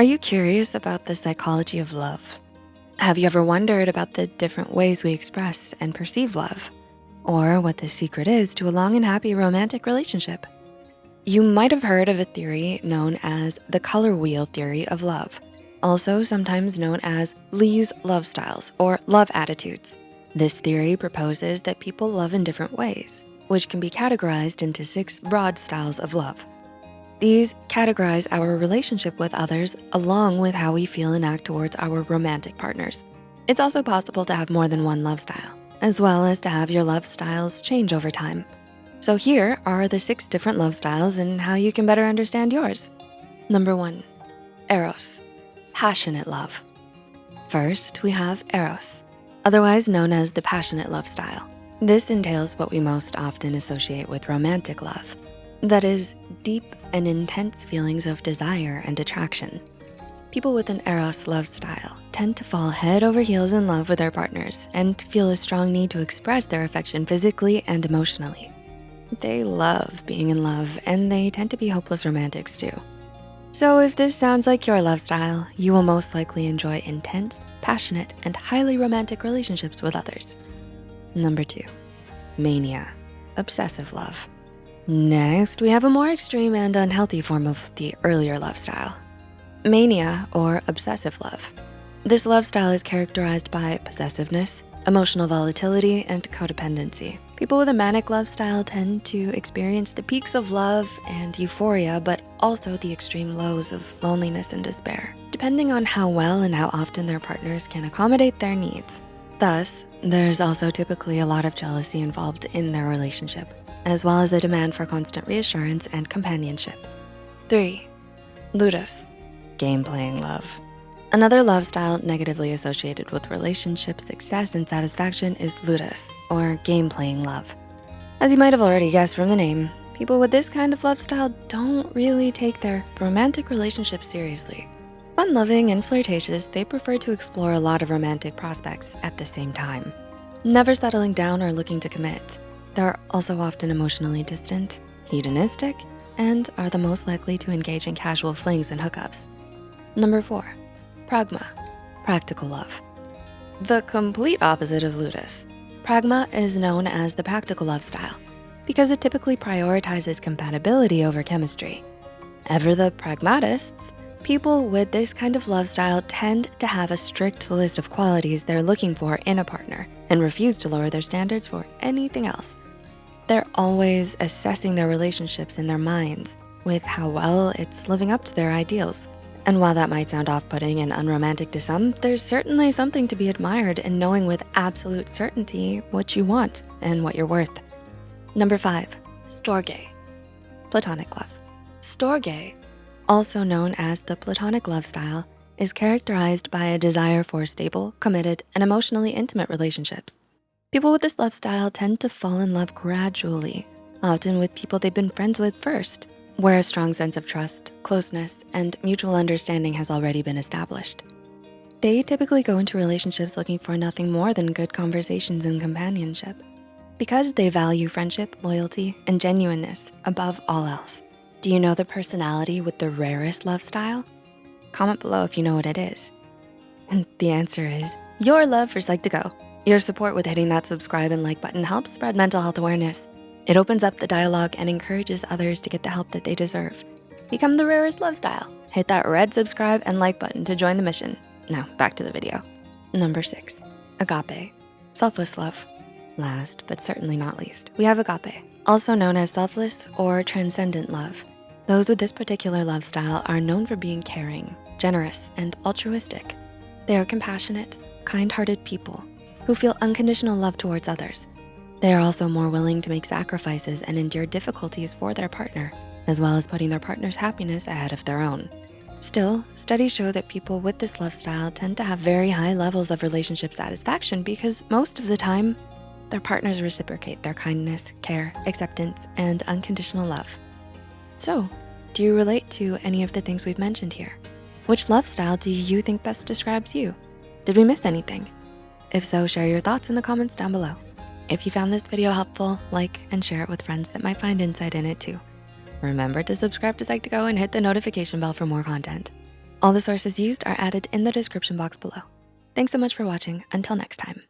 Are you curious about the psychology of love? Have you ever wondered about the different ways we express and perceive love? Or what the secret is to a long and happy romantic relationship? You might have heard of a theory known as the color wheel theory of love, also sometimes known as Lee's love styles or love attitudes. This theory proposes that people love in different ways, which can be categorized into six broad styles of love. These categorize our relationship with others along with how we feel and act towards our romantic partners. It's also possible to have more than one love style, as well as to have your love styles change over time. So here are the six different love styles and how you can better understand yours. Number one, Eros, passionate love. First, we have Eros, otherwise known as the passionate love style. This entails what we most often associate with romantic love. That is deep and intense feelings of desire and attraction. People with an Eros love style tend to fall head over heels in love with their partners and feel a strong need to express their affection physically and emotionally. They love being in love and they tend to be hopeless romantics too. So if this sounds like your love style, you will most likely enjoy intense, passionate, and highly romantic relationships with others. Number two, mania, obsessive love. Next, we have a more extreme and unhealthy form of the earlier love style, mania or obsessive love. This love style is characterized by possessiveness, emotional volatility, and codependency. People with a manic love style tend to experience the peaks of love and euphoria, but also the extreme lows of loneliness and despair, depending on how well and how often their partners can accommodate their needs. Thus, there's also typically a lot of jealousy involved in their relationship as well as a demand for constant reassurance and companionship. Three, ludus, game playing love. Another love style negatively associated with relationship success and satisfaction is ludus, or game playing love. As you might have already guessed from the name, people with this kind of love style don't really take their romantic relationship seriously. Fun loving and flirtatious, they prefer to explore a lot of romantic prospects at the same time, never settling down or looking to commit. They're also often emotionally distant, hedonistic, and are the most likely to engage in casual flings and hookups. Number four, pragma, practical love. The complete opposite of ludus. Pragma is known as the practical love style because it typically prioritizes compatibility over chemistry. Ever the pragmatists, people with this kind of love style tend to have a strict list of qualities they're looking for in a partner and refuse to lower their standards for anything else. They're always assessing their relationships in their minds with how well it's living up to their ideals. And while that might sound off-putting and unromantic to some, there's certainly something to be admired in knowing with absolute certainty what you want and what you're worth. Number five, storge, platonic love. Storge, also known as the platonic love style, is characterized by a desire for stable, committed, and emotionally intimate relationships. People with this love style tend to fall in love gradually, often with people they've been friends with first, where a strong sense of trust, closeness, and mutual understanding has already been established. They typically go into relationships looking for nothing more than good conversations and companionship because they value friendship, loyalty, and genuineness above all else. Do you know the personality with the rarest love style? Comment below if you know what it is. And the answer is your love for Psych2Go. Your support with hitting that subscribe and like button helps spread mental health awareness. It opens up the dialogue and encourages others to get the help that they deserve. Become the rarest love style. Hit that red subscribe and like button to join the mission. Now back to the video. Number six, agape, selfless love. Last, but certainly not least, we have agape, also known as selfless or transcendent love. Those with this particular love style are known for being caring, generous, and altruistic. They are compassionate, kind-hearted people who feel unconditional love towards others. They are also more willing to make sacrifices and endure difficulties for their partner, as well as putting their partner's happiness ahead of their own. Still, studies show that people with this love style tend to have very high levels of relationship satisfaction because most of the time, their partners reciprocate their kindness, care, acceptance, and unconditional love. So, do you relate to any of the things we've mentioned here? Which love style do you think best describes you? Did we miss anything? If so, share your thoughts in the comments down below. If you found this video helpful, like and share it with friends that might find insight in it too. Remember to subscribe to Psych2Go and hit the notification bell for more content. All the sources used are added in the description box below. Thanks so much for watching. Until next time.